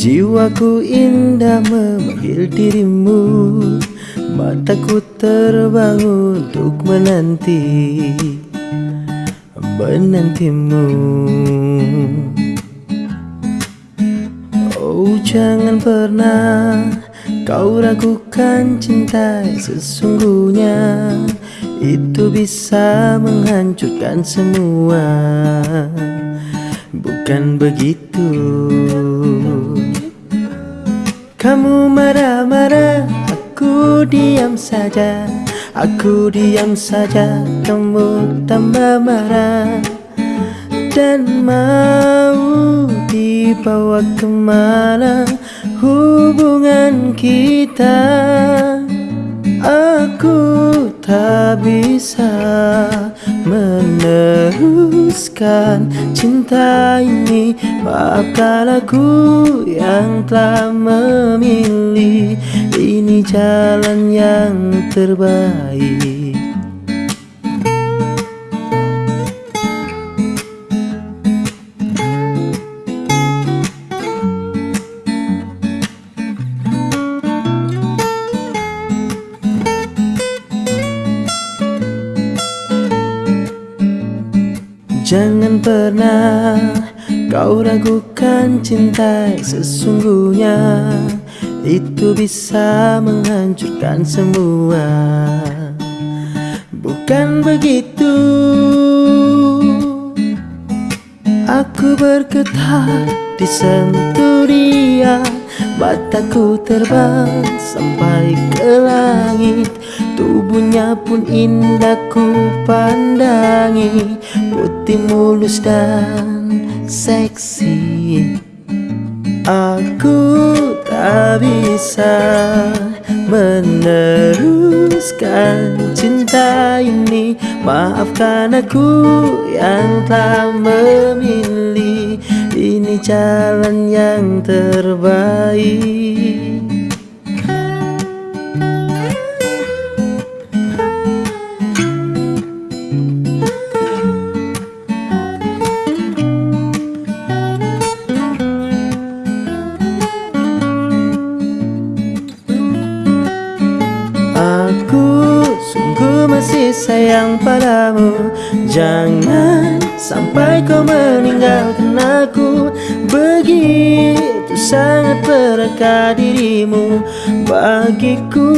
Jiwaku indah memanggil dirimu. Mataku terbangun untuk menanti Menantimu. Oh jangan pernah kau ragukan cinta sesungguhnya. Itu bisa menghancurkan semua Bukan begitu. Kamu marah-marah, aku diam saja. Aku diam saja, kamu tambah marah. Dan mau dibawa ke mana hubungan kita? Aku tak bisa meneruskan cinta ini Maafkan aku yang telah memilih. Ini jalan yang terbaik Jangan pernah kau ragukan cinta sesungguhnya. Itu bisa menghancurkan semua. Bukan begitu. Aku bergetar disentuh dia Mataku terbang sampai ke langit. Tubuhnya pun indah ku pandangi. Putih mulus dan seksi. Aku tak bisa meneruskan cinta ini. Maafkan aku yang telah Ini jalan yang terbaik. Aku sungguh masih sayang padamu. Jangan sampai kau meninggalkan aku. Begitu sangat berharga dirimu bagiku.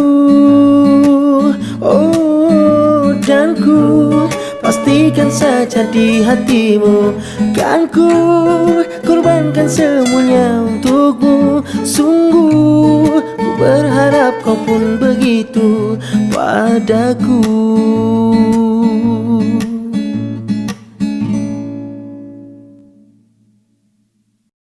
Oh dan ku pastikan saja di hatimu. Kan ku korbankan semuanya untukmu. Sungguh ku berharap kau pun begitu padaku